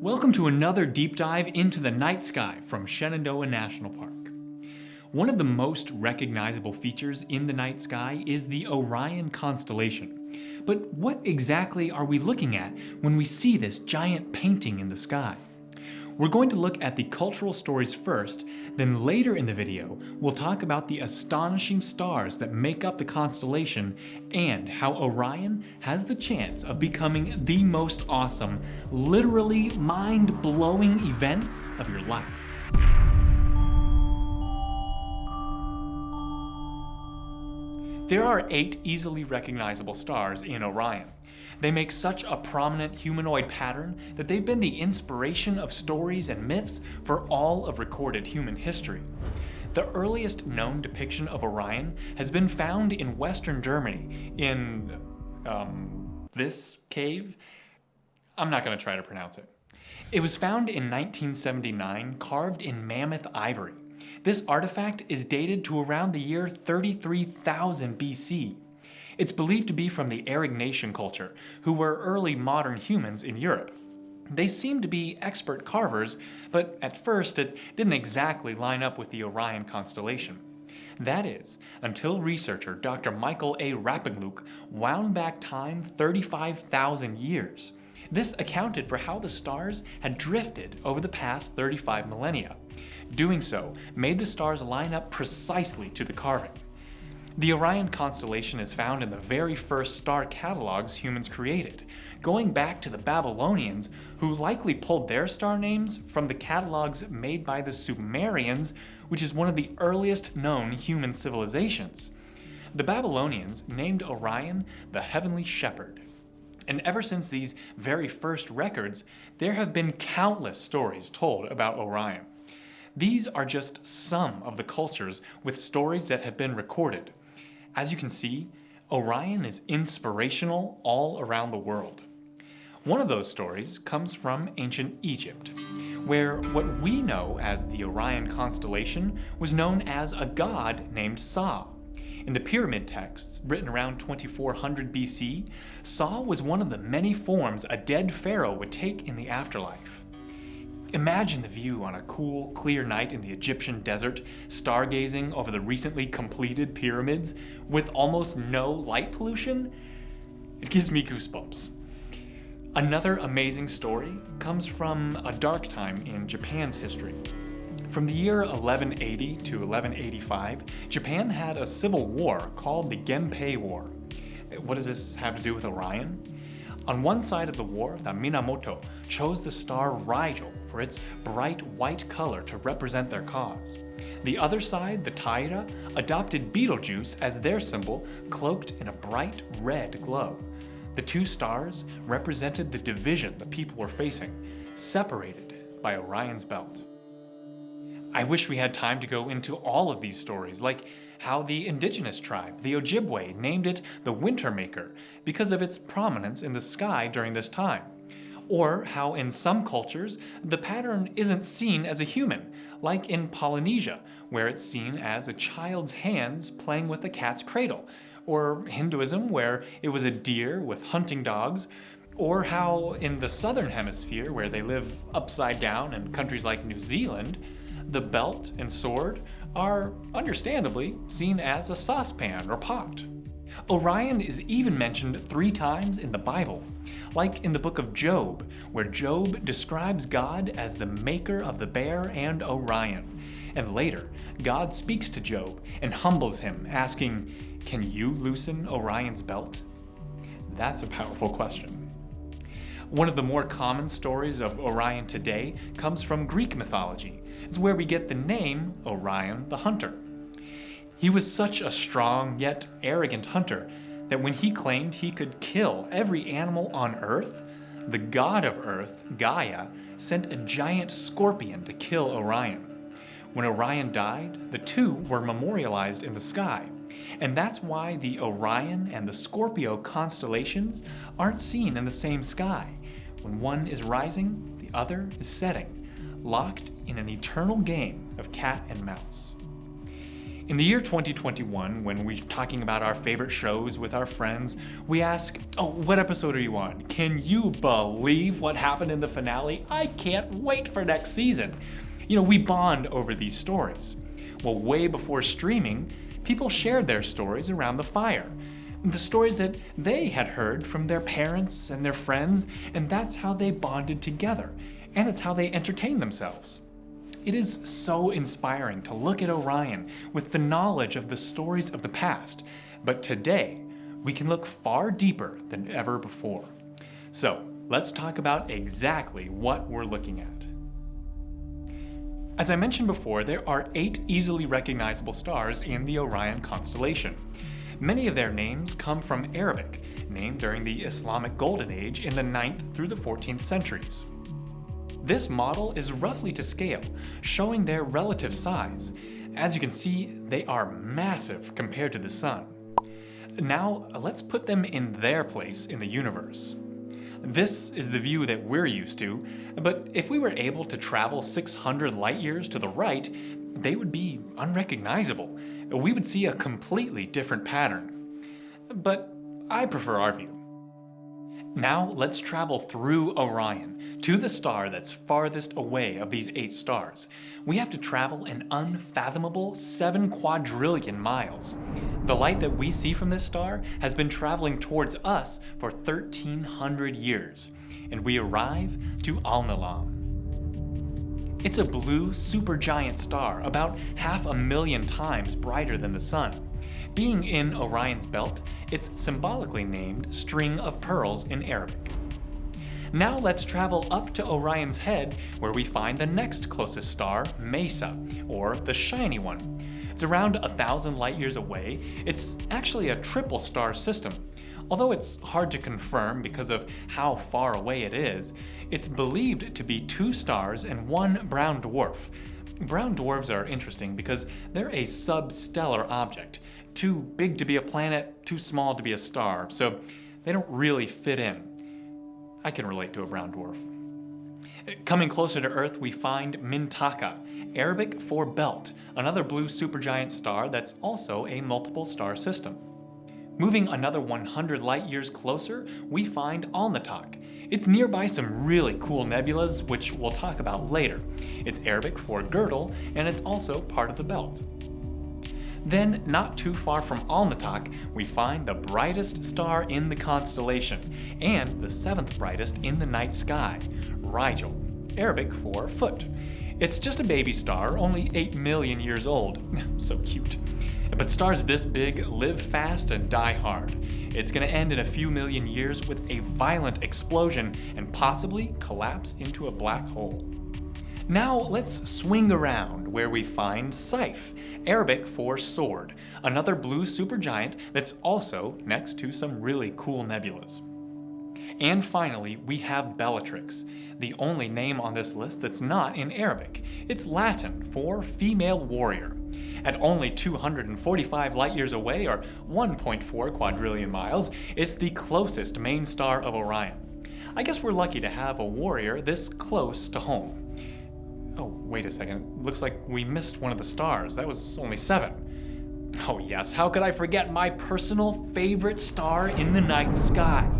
Welcome to another deep dive into the night sky from Shenandoah National Park. One of the most recognizable features in the night sky is the Orion constellation. But what exactly are we looking at when we see this giant painting in the sky? We're going to look at the cultural stories first, then later in the video, we'll talk about the astonishing stars that make up the constellation and how Orion has the chance of becoming the most awesome, literally mind-blowing events of your life. There are eight easily recognizable stars in Orion. They make such a prominent humanoid pattern that they've been the inspiration of stories and myths for all of recorded human history. The earliest known depiction of Orion has been found in western Germany, in, um, this cave? I'm not going to try to pronounce it. It was found in 1979, carved in mammoth ivory. This artifact is dated to around the year 33,000 BC. It's believed to be from the Aurignacian culture, who were early modern humans in Europe. They seemed to be expert carvers, but at first it didn't exactly line up with the Orion constellation. That is, until researcher Dr. Michael A. Rappenglück wound back time 35,000 years. This accounted for how the stars had drifted over the past 35 millennia. Doing so made the stars line up precisely to the carving. The Orion constellation is found in the very first star catalogs humans created, going back to the Babylonians, who likely pulled their star names from the catalogs made by the Sumerians, which is one of the earliest known human civilizations. The Babylonians named Orion the Heavenly Shepherd. And ever since these very first records, there have been countless stories told about Orion. These are just some of the cultures with stories that have been recorded. As you can see, Orion is inspirational all around the world. One of those stories comes from ancient Egypt, where what we know as the Orion constellation was known as a god named Sa. In the pyramid texts, written around 2400 BC, Sa was one of the many forms a dead pharaoh would take in the afterlife. Imagine the view on a cool, clear night in the Egyptian desert, stargazing over the recently completed pyramids with almost no light pollution. It gives me goosebumps. Another amazing story comes from a dark time in Japan's history. From the year 1180 to 1185, Japan had a civil war called the Genpei War. What does this have to do with Orion? On one side of the war, the Minamoto chose the star Rigel for its bright white color to represent their cause. The other side, the Taira, adopted Betelgeuse as their symbol, cloaked in a bright red glow. The two stars represented the division the people were facing, separated by Orion's belt. I wish we had time to go into all of these stories, like how the indigenous tribe, the Ojibwe, named it the Winter Maker because of its prominence in the sky during this time. Or how in some cultures, the pattern isn't seen as a human, like in Polynesia, where it's seen as a child's hands playing with a cat's cradle, or Hinduism, where it was a deer with hunting dogs, or how in the southern hemisphere, where they live upside down in countries like New Zealand, the belt and sword are, understandably, seen as a saucepan or pot. Orion is even mentioned three times in the Bible, like in the book of Job, where Job describes God as the maker of the bear and Orion. And later, God speaks to Job and humbles him, asking, Can you loosen Orion's belt? That's a powerful question. One of the more common stories of Orion today comes from Greek mythology. It's where we get the name Orion the Hunter. He was such a strong yet arrogant hunter that when he claimed he could kill every animal on Earth, the god of Earth, Gaia, sent a giant scorpion to kill Orion. When Orion died, the two were memorialized in the sky, and that's why the Orion and the Scorpio constellations aren't seen in the same sky. When one is rising, the other is setting, locked in an eternal game of cat and mouse. In the year 2021, when we're talking about our favorite shows with our friends, we ask, oh, what episode are you on? Can you believe what happened in the finale? I can't wait for next season. You know, we bond over these stories. Well, way before streaming, people shared their stories around the fire. The stories that they had heard from their parents and their friends, and that's how they bonded together, and it's how they entertained themselves. It is so inspiring to look at Orion with the knowledge of the stories of the past, but today we can look far deeper than ever before. So let's talk about exactly what we're looking at. As I mentioned before, there are eight easily recognizable stars in the Orion constellation. Many of their names come from Arabic, named during the Islamic Golden Age in the 9th through the 14th centuries. This model is roughly to scale, showing their relative size. As you can see, they are massive compared to the Sun. Now, let's put them in their place in the universe. This is the view that we're used to, but if we were able to travel 600 light years to the right, they would be unrecognizable. We would see a completely different pattern. But I prefer our view. Now let's travel through Orion to the star that's farthest away of these eight stars. We have to travel an unfathomable 7 quadrillion miles. The light that we see from this star has been traveling towards us for 1300 years, and we arrive to Alnilam. It's a blue supergiant star, about half a million times brighter than the Sun. Being in Orion's belt, it's symbolically named String of Pearls in Arabic. Now let's travel up to Orion's head where we find the next closest star, Meissa, or the shiny one. It's around a thousand light years away. It's actually a triple star system. Although it's hard to confirm because of how far away it is, it's believed to be two stars and one brown dwarf. Brown dwarfs are interesting because they're a substellar object, too big to be a planet, too small to be a star, so they don't really fit in. I can relate to a brown dwarf. Coming closer to Earth, we find Mintaka, Arabic for belt, another blue supergiant star that's also a multiple star system. Moving another 100 light years closer, we find Alnitak. It's nearby some really cool nebulas, which we'll talk about later. It's Arabic for girdle, and it's also part of the belt. Then, not too far from Alnitak, we find the brightest star in the constellation, and the seventh brightest in the night sky, Rigel, Arabic for foot. It's just a baby star, only 8 million years old. so cute. But stars this big live fast and die hard. It's going to end in a few million years with a violent explosion and possibly collapse into a black hole. Now let's swing around where we find Saiph, Arabic for sword, another blue supergiant that's also next to some really cool nebulas. And finally, we have Bellatrix, the only name on this list that's not in Arabic. It's Latin for female warrior. At only 245 light years away, or 1.4 quadrillion miles, it's the closest main star of Orion. I guess we're lucky to have a warrior this close to home. Wait a second. Looks like we missed one of the stars. That was only seven. Oh yes, how could I forget my personal favorite star in the night sky?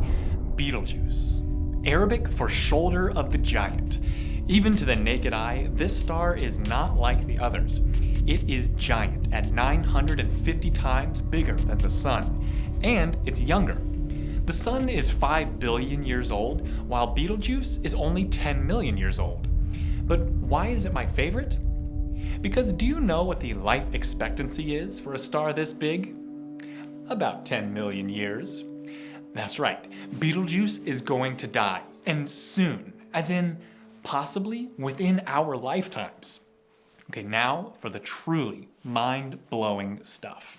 Betelgeuse. Arabic for shoulder of the giant. Even to the naked eye, this star is not like the others. It is giant at 950 times bigger than the Sun, and it's younger. The Sun is 5 billion years old, while Betelgeuse is only 10 million years old. But why is it my favorite? Because do you know what the life expectancy is for a star this big? About 10 million years. That's right, Betelgeuse is going to die, and soon, as in possibly within our lifetimes. Okay, now for the truly mind-blowing stuff.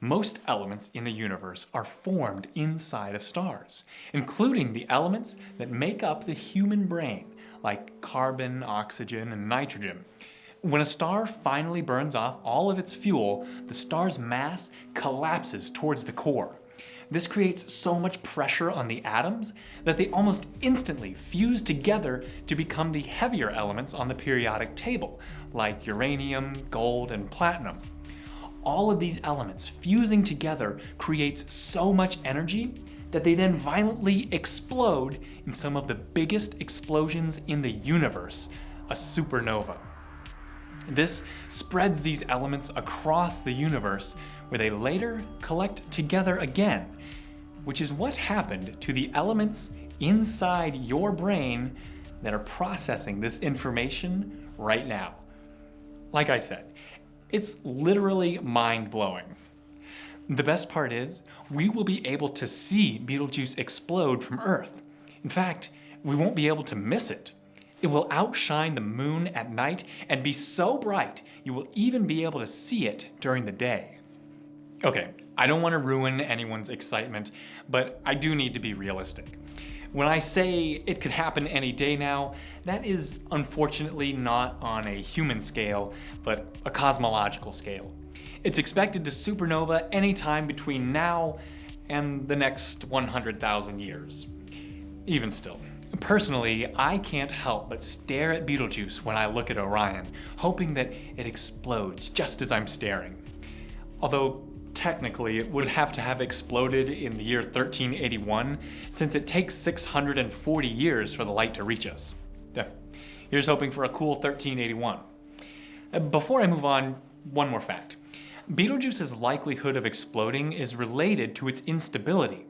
Most elements in the universe are formed inside of stars, including the elements that make up the human brain like carbon, oxygen, and nitrogen. When a star finally burns off all of its fuel, the star's mass collapses towards the core. This creates so much pressure on the atoms that they almost instantly fuse together to become the heavier elements on the periodic table, like uranium, gold, and platinum. all of these elements fusing together creates so much energy that they then violently explode in some of the biggest explosions in the universe, a supernova. This spreads these elements across the universe where they later collect together again, which is what happened to the elements inside your brain that are processing this information right now. Like I said, it's literally mind-blowing. The best part is, we will be able to see Betelgeuse explode from Earth. In fact, we won't be able to miss it. It will outshine the moon at night and be so bright you will even be able to see it during the day. Okay, I don't want to ruin anyone's excitement, but I do need to be realistic. When I say it could happen any day now, that is unfortunately not on a human scale, but a cosmological scale. It's expected to supernova anytime between now and the next 100,000 years. Even still. Personally, I can't help but stare at Betelgeuse when I look at Orion, hoping that it explodes just as I'm staring. Although technically it would have to have exploded in the year 1381, since it takes 640 years for the light to reach us. Here's hoping for a cool 1381. Uh, before I move on, one more fact. Betelgeuse's likelihood of exploding is related to its instability.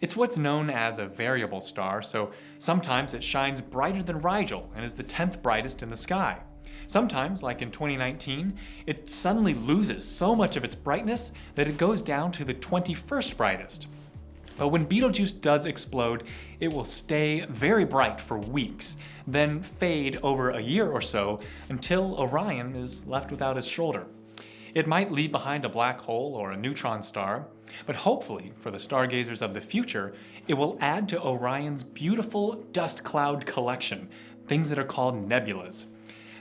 It's what's known as a variable star, so sometimes it shines brighter than Rigel and is the 10th brightest in the sky. Sometimes, like in 2019, it suddenly loses so much of its brightness that it goes down to the 21st brightest. But when Betelgeuse does explode, it will stay very bright for weeks, then fade over a year or so until Orion is left without his shoulder. It might leave behind a black hole or a neutron star, but hopefully, for the stargazers of the future, it will add to Orion's beautiful dust cloud collection, things that are called nebulas.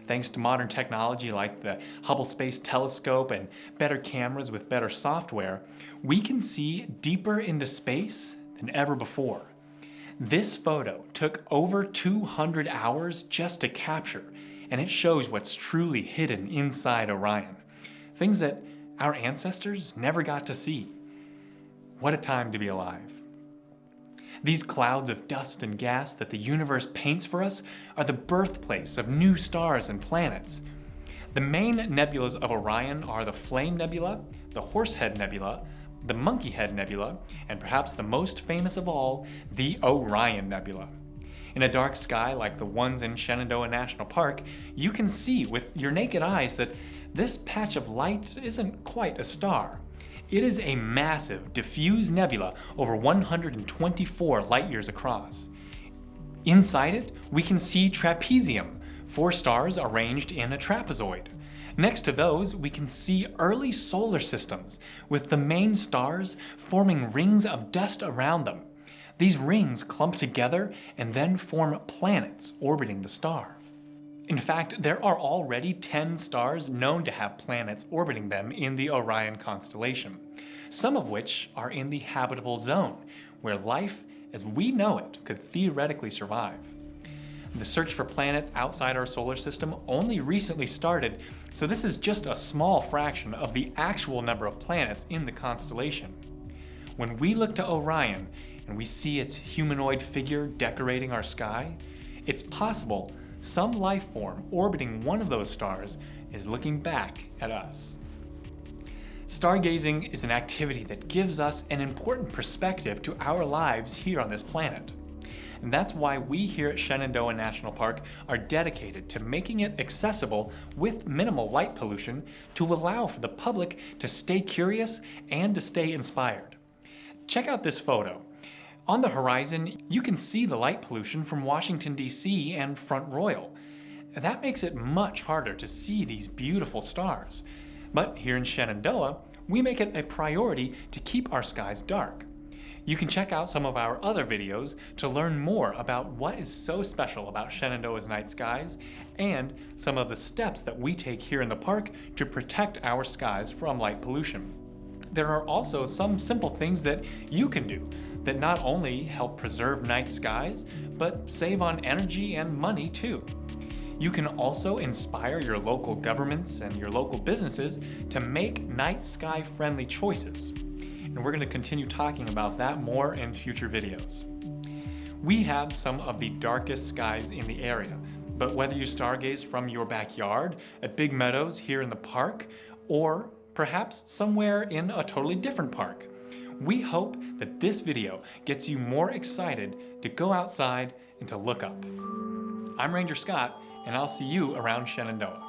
Thanks to modern technology like the Hubble Space Telescope and better cameras with better software, we can see deeper into space than ever before. This photo took over 200 hours just to capture, and it shows what's truly hidden inside Orion. Things that our ancestors never got to see. What a time to be alive. These clouds of dust and gas that the universe paints for us are the birthplace of new stars and planets. The main nebulas of Orion are the Flame Nebula, the Horsehead Nebula, the Monkeyhead Nebula, and perhaps the most famous of all, the Orion Nebula. In a dark sky like the ones in Shenandoah National Park, you can see with your naked eyes that this patch of light isn't quite a star. It is a massive, diffuse nebula over 124 light-years across. Inside it, we can see trapezium, four stars arranged in a trapezoid. Next to those, we can see early solar systems, with the main stars forming rings of dust around them. These rings clump together and then form planets orbiting the star. In fact, there are already 10 stars known to have planets orbiting them in the Orion constellation, some of which are in the habitable zone, where life as we know it could theoretically survive. The search for planets outside our solar system only recently started, so this is just a small fraction of the actual number of planets in the constellation. When we look to Orion and we see its humanoid figure decorating our sky, it's possible some life form orbiting one of those stars is looking back at us. Stargazing is an activity that gives us an important perspective to our lives here on this planet. And that's why we here at Shenandoah National Park are dedicated to making it accessible with minimal light pollution to allow for the public to stay curious and to stay inspired. Check out this photo. On the horizon, you can see the light pollution from Washington, D.C. and Front Royal. That makes it much harder to see these beautiful stars. But here in Shenandoah, we make it a priority to keep our skies dark. You can check out some of our other videos to learn more about what is so special about Shenandoah's night skies and some of the steps that we take here in the park to protect our skies from light pollution. There are also some simple things that you can do that not only help preserve night skies, but save on energy and money too. You can also inspire your local governments and your local businesses to make night sky friendly choices. And we're going to continue talking about that more in future videos. We have some of the darkest skies in the area, but whether you stargaze from your backyard, at Big Meadows here in the park, or perhaps somewhere in a totally different park, we hope that this video gets you more excited to go outside and to look up. I'm Ranger Scott, and I'll see you around Shenandoah.